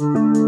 Música